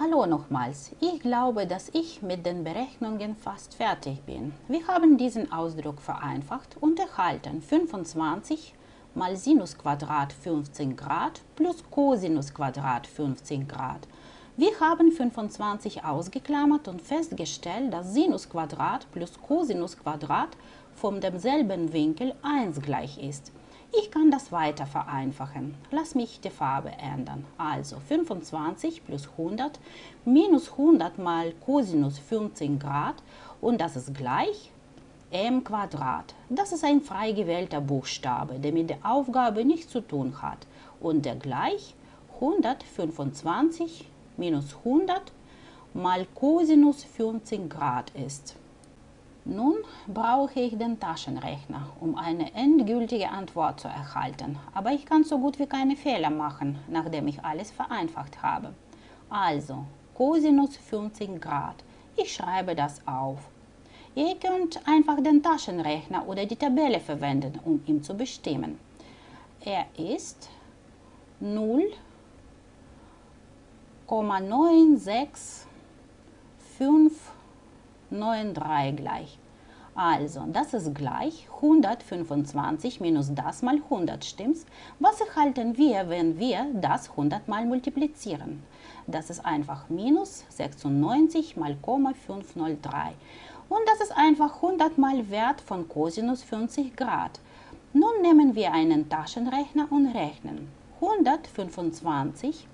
Hallo nochmals. Ich glaube, dass ich mit den Berechnungen fast fertig bin. Wir haben diesen Ausdruck vereinfacht und erhalten 25 mal Sinus Quadrat 15 Grad plus Cosinus Quadrat 15 Grad. Wir haben 25 ausgeklammert und festgestellt, dass Sinus Quadrat plus Cosinus Quadrat von demselben Winkel 1 gleich ist. Ich kann das weiter vereinfachen. Lass mich die Farbe ändern. Also 25 plus 100 minus 100 mal Cosinus 15 Grad und das ist gleich m Quadrat. Das ist ein frei gewählter Buchstabe, der mit der Aufgabe nichts zu tun hat und der gleich 125 minus 100 mal Cosinus 15 Grad ist. Nun brauche ich den Taschenrechner, um eine endgültige Antwort zu erhalten, aber ich kann so gut wie keine Fehler machen, nachdem ich alles vereinfacht habe. Also, Cosinus 15 Grad. Ich schreibe das auf. Ihr könnt einfach den Taschenrechner oder die Tabelle verwenden, um ihn zu bestimmen. Er ist 0,965 9,3 gleich. Also, das ist gleich 125 minus das mal 100, stimmt's? Was erhalten wir, wenn wir das 100 mal multiplizieren? Das ist einfach minus 96 mal 503. Und das ist einfach 100 mal Wert von Cosinus 50 Grad. Nun nehmen wir einen Taschenrechner und rechnen. 125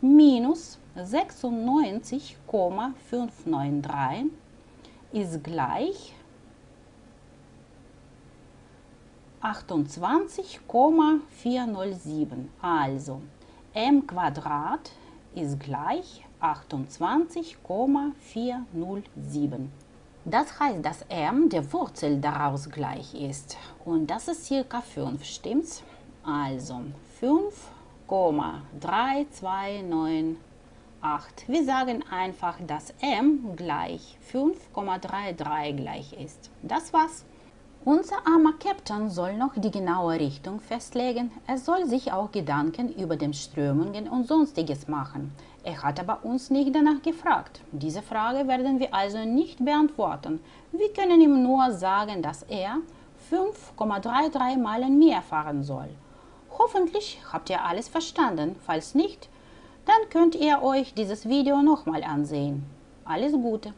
minus 96,593 ist gleich 28,407. Also m Quadrat ist gleich 28,407. Das heißt, dass m der Wurzel daraus gleich ist. Und das ist circa 5, stimmt's? Also 5,329 8. Wir sagen einfach, dass m gleich 5,33 gleich ist. Das war's. Unser armer Captain soll noch die genaue Richtung festlegen. Er soll sich auch Gedanken über den Strömungen und sonstiges machen. Er hat aber uns nicht danach gefragt. Diese Frage werden wir also nicht beantworten. Wir können ihm nur sagen, dass er 5,33 Meilen mehr fahren soll. Hoffentlich habt ihr alles verstanden. Falls nicht, dann könnt ihr euch dieses Video nochmal ansehen. Alles Gute!